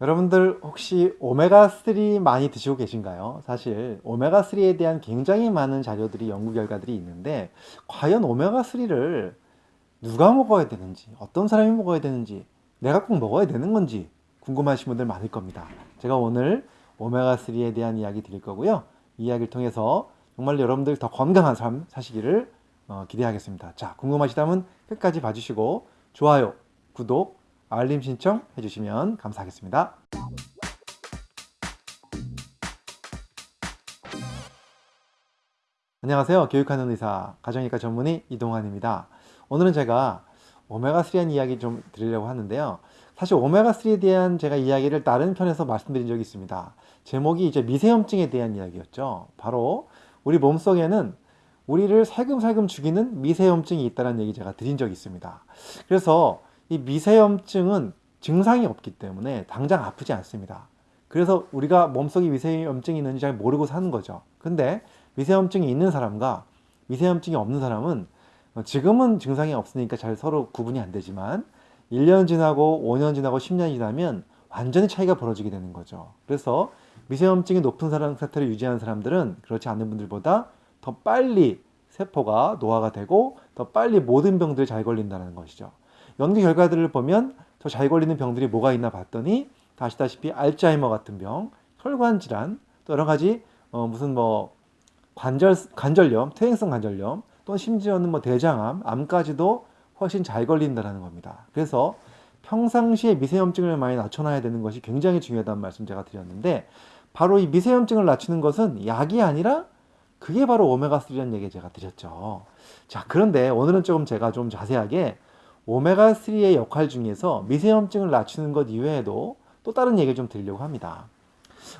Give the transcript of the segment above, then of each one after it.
여러분들 혹시 오메가3 많이 드시고 계신가요? 사실 오메가3에 대한 굉장히 많은 자료들이 연구 결과들이 있는데 과연 오메가3를 누가 먹어야 되는지 어떤 사람이 먹어야 되는지 내가 꼭 먹어야 되는 건지 궁금하신 분들 많을 겁니다. 제가 오늘 오메가3에 대한 이야기 드릴 거고요. 이 이야기를 통해서 정말 여러분들 더 건강한 삶 사시기를 어, 기대하겠습니다. 자 궁금하시다면 끝까지 봐주시고 좋아요, 구독, 알림 신청 해주시면 감사하겠습니다. 안녕하세요. 교육하는 의사, 가정의과 전문의 이동환입니다. 오늘은 제가 오메가3한 이야기 좀 드리려고 하는데요. 사실 오메가3에 대한 제가 이야기를 다른 편에서 말씀드린 적이 있습니다. 제목이 이제 미세염증에 대한 이야기였죠. 바로 우리 몸속에는 우리를 살금살금 죽이는 미세염증이 있다는 얘기 제가 드린 적이 있습니다. 그래서 이 미세염증은 증상이 없기 때문에 당장 아프지 않습니다. 그래서 우리가 몸속에 미세염증이 있는지 잘 모르고 사는 거죠. 근데 미세염증이 있는 사람과 미세염증이 없는 사람은 지금은 증상이 없으니까 잘 서로 구분이 안 되지만 1년 지나고 5년 지나고 10년이 지나면 완전히 차이가 벌어지게 되는 거죠. 그래서 미세염증이 높은 사람 상태를 유지하는 사람들은 그렇지 않은 분들보다 더 빨리 세포가 노화가 되고 더 빨리 모든 병들이 잘 걸린다는 것이죠. 연구 결과들을 보면 더 잘 걸리는 병들이 뭐가 있나 봤더니 아시다시피 알츠하이머 같은 병, 혈관 질환, 또 여러 가지 어 무슨 뭐 관절 관절염, 퇴행성 관절염, 또 심지어는 뭐 대장암, 암까지도 훨씬 잘 걸린다는 겁니다. 그래서 평상시에 미세염증을 많이 낮춰놔야 되는 것이 굉장히 중요하다는 말씀 제가 드렸는데 바로 이 미세염증을 낮추는 것은 약이 아니라 그게 바로 오메가3라는 얘기 제가 드렸죠. 자, 그런데 오늘은 조금 제가 좀 자세하게 오메가3의 역할 중에서 미세염증을 낮추는 것 이외에도 또 다른 얘기를 좀 드리려고 합니다.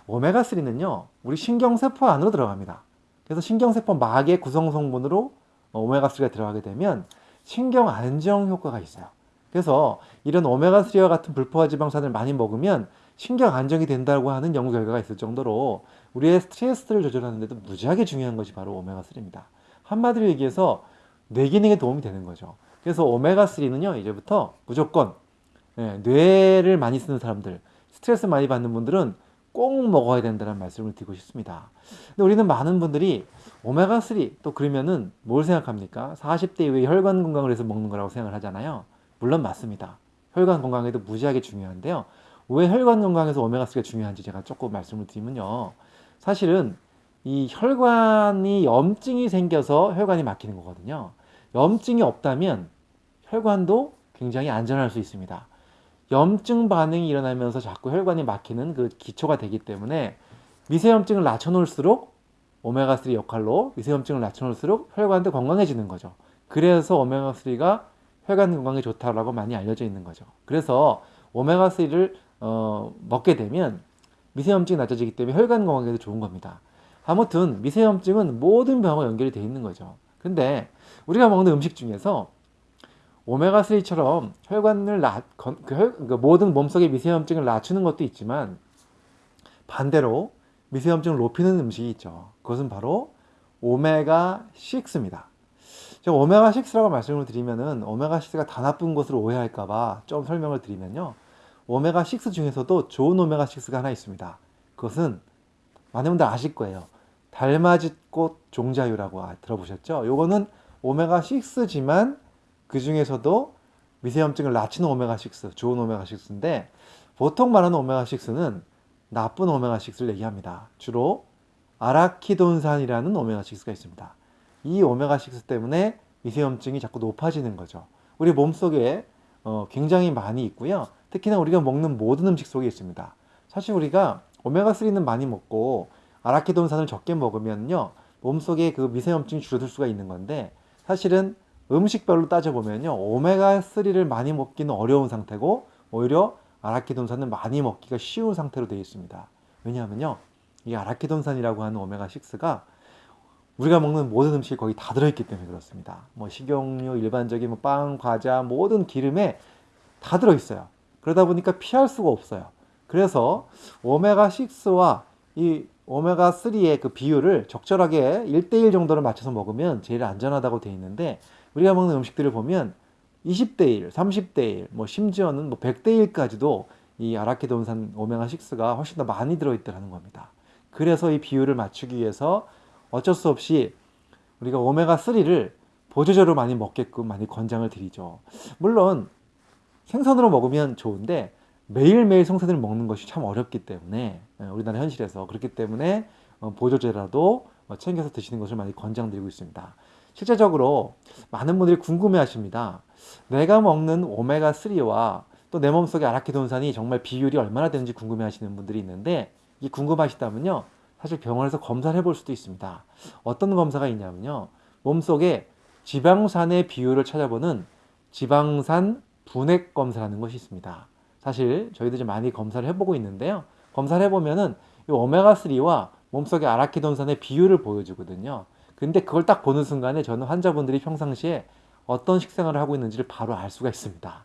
오메가3는요, 우리 신경세포 안으로 들어갑니다. 그래서 신경세포 막의 구성 성분으로 오메가3가 들어가게 되면 신경 안정 효과가 있어요. 그래서 이런 오메가3와 같은 불포화 지방산을 많이 먹으면 신경 안정이 된다고 하는 연구 결과가 있을 정도로 우리의 스트레스를 조절하는 데도 무지하게 중요한 것이 바로 오메가3입니다. 한마디로 얘기해서 뇌 기능에 도움이 되는 거죠. 그래서 오메가3는요, 이제부터 무조건 예, 뇌를 많이 쓰는 사람들, 스트레스 많이 받는 분들은 꼭 먹어야 된다는 말씀을 드리고 싶습니다. 근데 우리는 많은 분들이 오메가3 또 그러면은 뭘 생각합니까? 40대 이후에 혈관 건강을 위해서 먹는 거라고 생각을 하잖아요. 물론 맞습니다. 혈관 건강에도 무지하게 중요한데요. 왜 혈관 건강에서 오메가3가 중요한지 제가 조금 말씀을 드리면요. 사실은 이 혈관이 염증이 생겨서 혈관이 막히는 거거든요. 염증이 없다면 혈관도 굉장히 안전할 수 있습니다. 염증 반응이 일어나면서 자꾸 혈관이 막히는 그 기초가 되기 때문에 미세염증을 낮춰놓을수록 오메가3 역할로 미세염증을 낮춰놓을수록 혈관도 건강해지는 거죠. 그래서 오메가3가 혈관 건강에 좋다라고 많이 알려져 있는 거죠. 그래서 오메가3를 어, 먹게 되면 미세염증이 낮아지기 때문에 혈관 건강에도 좋은 겁니다. 아무튼 미세염증은 모든 병과 연결이 되어 있는 거죠. 근데 우리가 먹는 음식 중에서 오메가3처럼 혈관을 낮, 그, 혈, 그 모든 몸속의 미세염증을 낮추는 것도 있지만 반대로 미세염증을 높이는 음식이 있죠. 그것은 바로 오메가6입니다. 제가 오메가6라고 말씀을 드리면은 오메가6가 다 나쁜 것으로 오해할까봐 좀 설명을 드리면요. 오메가6 중에서도 좋은 오메가6가 하나 있습니다. 그것은 많은 분들 아실 거예요. 달맞이꽃 종자유라고 들어보셨죠? 요거는 오메가6지만 그 중에서도 미세염증을 낮추는 오메가6, 좋은 오메가6인데 보통 말하는 오메가6는 나쁜 오메가6를 얘기합니다. 주로 아라키돈산이라는 오메가6가 있습니다. 이 오메가6 때문에 미세염증이 자꾸 높아지는 거죠. 우리 몸속에 어, 굉장히 많이 있고요. 특히나 우리가 먹는 모든 음식 속에 있습니다. 사실 우리가 오메가3는 많이 먹고 아라키돈산을 적게 먹으면요. 몸속에 그 미세염증이 줄어들 수가 있는 건데 사실은 음식별로 따져보면요. 오메가3를 많이 먹기는 어려운 상태고 오히려 아라키돈산은 많이 먹기가 쉬운 상태로 되어 있습니다. 왜냐하면요. 이 아라키돈산이라고 하는 오메가6가 우리가 먹는 모든 음식이 거의 다 들어있기 때문에 그렇습니다. 뭐 식용유, 일반적인 뭐 빵, 과자, 모든 기름에 다 들어있어요. 그러다 보니까 피할 수가 없어요. 그래서 오메가6와 이 오메가3의 그 비율을 적절하게 1대1 정도를 맞춰서 먹으면 제일 안전하다고 되어 있는데 우리가 먹는 음식들을 보면 20대 1, 30대 1, 뭐 심지어는 뭐 100대 1까지도 이 아라키도온산 오메가6가 훨씬 더 많이 들어있더라는 겁니다. 그래서 이 비율을 맞추기 위해서 어쩔 수 없이 우리가 오메가3를 보조제로 많이 먹게끔 많이 권장을 드리죠. 물론 생선으로 먹으면 좋은데 매일매일 생선을 먹는 것이 참 어렵기 때문에 예, 우리나라 현실에서 그렇기 때문에 어, 보조제라도 어, 챙겨서 드시는 것을 많이 권장드리고 있습니다. 실제적으로 많은 분들이 궁금해 하십니다. 내가 먹는 오메가3와 또 내 몸속의 아라키돈산이 정말 비율이 얼마나 되는지 궁금해 하시는 분들이 있는데 이 궁금하시다면요. 사실 병원에서 검사를 해볼 수도 있습니다. 어떤 검사가 있냐면요. 몸속에 지방산의 비율을 찾아보는 지방산 분액 검사라는 것이 있습니다. 사실 저희도 좀 많이 검사를 해보고 있는데요. 검사를 해보면은 이 오메가3와 몸속의 아라키돈산의 비율을 보여주거든요. 근데 그걸 딱 보는 순간에 저는 환자분들이 평상시에 어떤 식생활을 하고 있는지를 바로 알 수가 있습니다.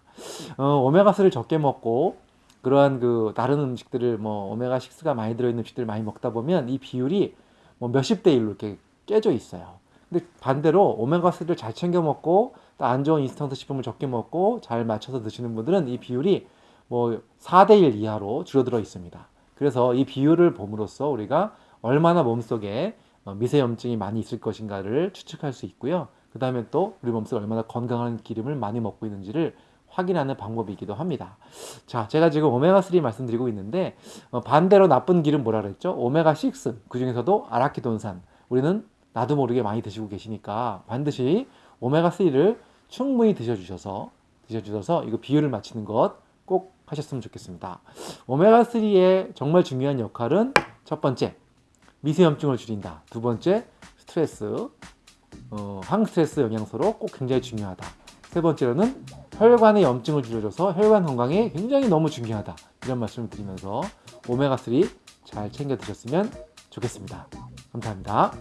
어, 오메가3를 적게 먹고 그러한 그 다른 음식들을 뭐 오메가6가 많이 들어있는 음식들을 많이 먹다 보면 이 비율이 뭐 몇십 대 1로 이렇게 깨져 있어요. 근데 반대로 오메가3를 잘 챙겨 먹고 또 안 좋은 인스턴트 식품을 적게 먹고 잘 맞춰서 드시는 분들은 이 비율이 뭐 4대 1 이하로 줄어들어 있습니다. 그래서 이 비율을 봄으로써 우리가 얼마나 몸속에 어, 미세염증이 많이 있을 것인가를 추측할 수 있고요. 그 다음에 또 우리 몸속에 얼마나 건강한 기름을 많이 먹고 있는지를 확인하는 방법이기도 합니다. 자, 제가 지금 오메가3 말씀드리고 있는데 어, 반대로 나쁜 기름 뭐라 그랬죠? 오메가6 그 중에서도 아라키돈산 우리는 나도 모르게 많이 드시고 계시니까 반드시 오메가3를 충분히 드셔주셔서 드셔주셔서 이거 비율을 맞추는 것꼭 하셨으면 좋겠습니다. 오메가3의 정말 중요한 역할은 첫 번째 미세염증을 줄인다. 두 번째 스트레스 어, 항스트레스 영양소로 꼭 굉장히 중요하다. 세 번째로는 혈관의 염증을 줄여줘서 혈관 건강에 굉장히 너무 중요하다. 이런 말씀을 드리면서 오메가3 잘 챙겨 드셨으면 좋겠습니다. 감사합니다.